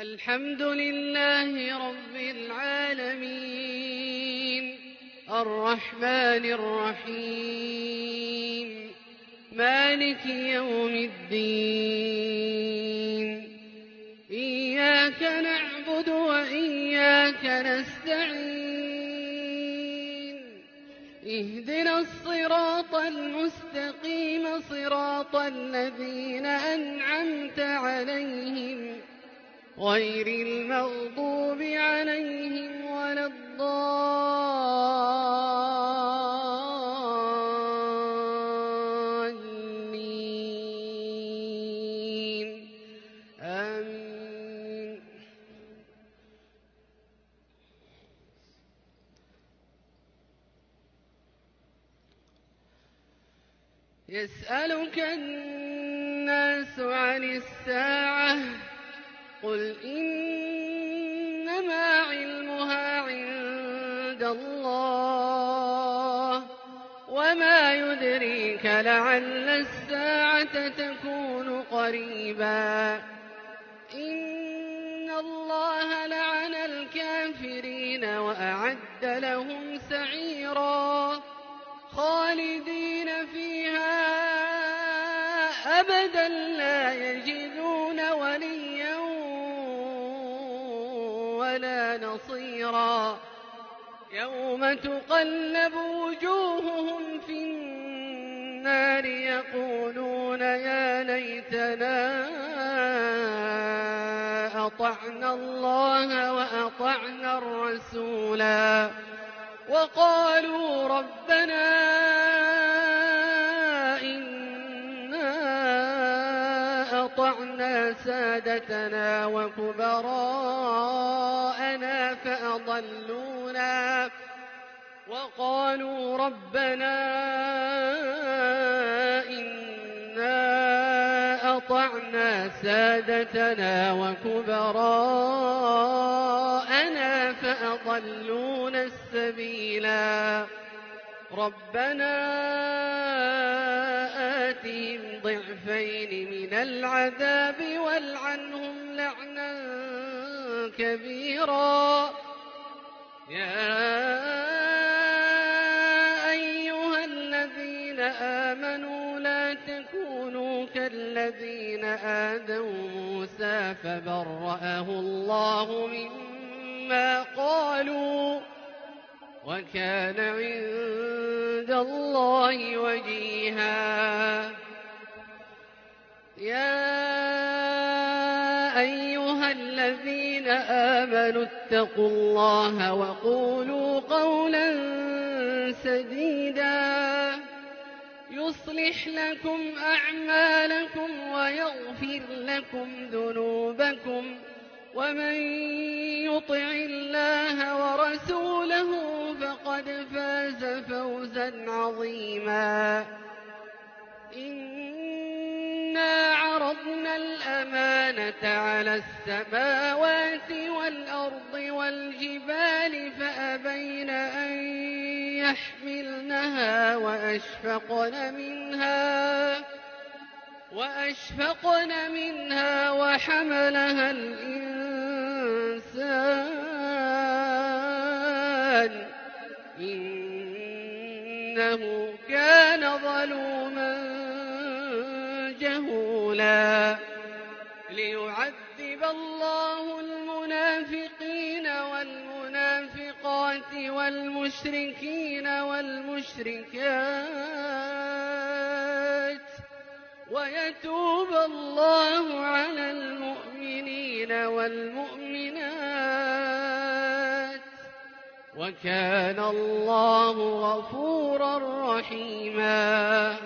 الحمد لله رب العالمين. الرحمن الرحيم. مالك يوم الدين. إياك نعبد وإياك نستعين. اهدنا الصراط المستقيم صراط الذين أنعمت عليهم غير المغضوب عليهم ولا الضالين. آمين. يسألك الناس عن الساعة قل إنما علمها عند الله وما يدريك لعل الساعة تكون قريبا إن الله لعن الكافرين وأعد لهم سعيرا خالدين فيها أبدا لا يجدون ولا نصيرا. يوم تقلب وجوههم في النار يقولون يا ليتنا أطعنا الله وأطعنا الرسولا. وقالوا ربنا أطعنا سادتنا وكبراءنا فأضلونا وقالوا ربنا إنا أطعنا سادتنا وكبراءنا فأضلونا السبيلا ربنا ضعفين من العذاب والعنهم لعنا كبيرا. يا أيها الذين آمنوا لا تكونوا كالذين آذوا موسى فبرأه الله مما قالوا وكان عند الله وجيها. يا أيها الذين آمنوا اتقوا الله وقولوا قولا سديدا يصلح لكم أعمالكم ويغفر لكم ذنوبكم ومن يطع الله ورسوله فقد فاز فوزا عظيما إنا الأمانة على السماوات والأرض والجبال فأبين أن يحملنها وأشفقن منها وأشفقن منها وحملها الإنسان. إنه كان ظلوما جهولا. الله المنافقين والمنافقات والمشركين والمشركات ويتوب الله على المؤمنين والمؤمنات وكان الله غفورا رحيما